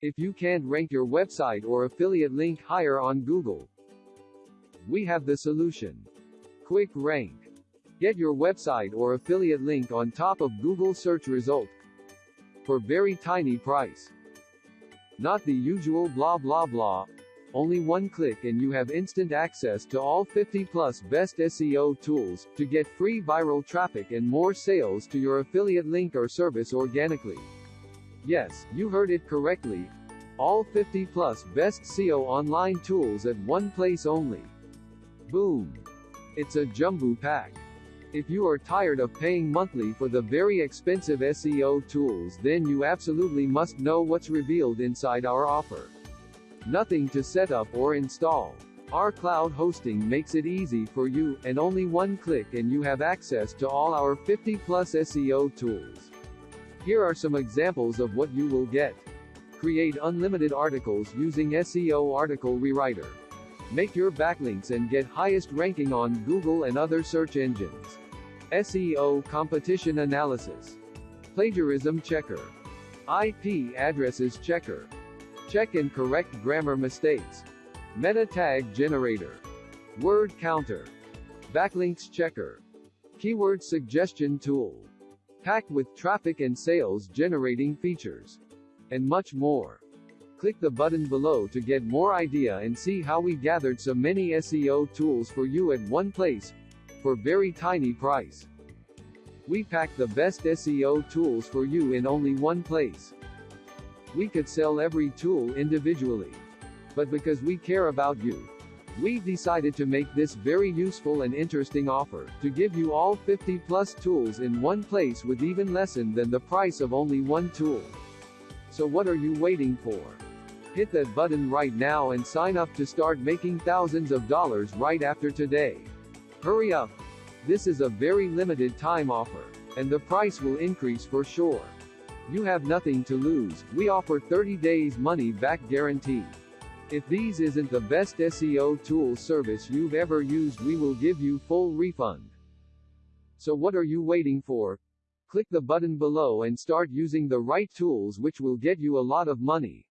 If you can't rank your website or affiliate link higher on Google, we have the solution. Quick Rank. Get your website or affiliate link on top of Google search result for very tiny price. Not the usual blah blah blah. Only one click and you have instant access to all 50 plus best SEO tools to get free viral traffic and more sales to your affiliate link or service organically. Yes, you heard it correctly. All 50 plus best SEO online tools at one place only. Boom. It's a jumbo pack. If you are tired of paying monthly for the very expensive SEO tools then you absolutely must know what's revealed inside our offer. Nothing to set up or install. Our cloud hosting makes it easy for you, and only one click and you have access to all our 50 plus SEO tools. Here are some examples of what you will get. Create unlimited articles using SEO Article Rewriter. Make your backlinks and get highest ranking on Google and other search engines. SEO Competition Analysis. Plagiarism Checker. IP Addresses Checker. Check and correct grammar mistakes. Meta Tag Generator. Word Counter. Backlinks Checker. Keyword Suggestion Tool. Packed with traffic and sales generating features. And much more. Click the button below to get more idea and see how we gathered so many SEO tools for you at one place, for very tiny price. We pack the best SEO tools for you in only one place. We could sell every tool individually. But because we care about you, we decided to make this very useful and interesting offer, to give you all 50 plus tools in one place with even less than the price of only one tool. So what are you waiting for? Hit that button right now and sign up to start making thousands of dollars right after today. Hurry up! This is a very limited time offer, and the price will increase for sure. You have nothing to lose, we offer 30 days money back guarantee. If these isn't the best SEO tool service you've ever used we will give you full refund. So what are you waiting for? Click the button below and start using the right tools which will get you a lot of money.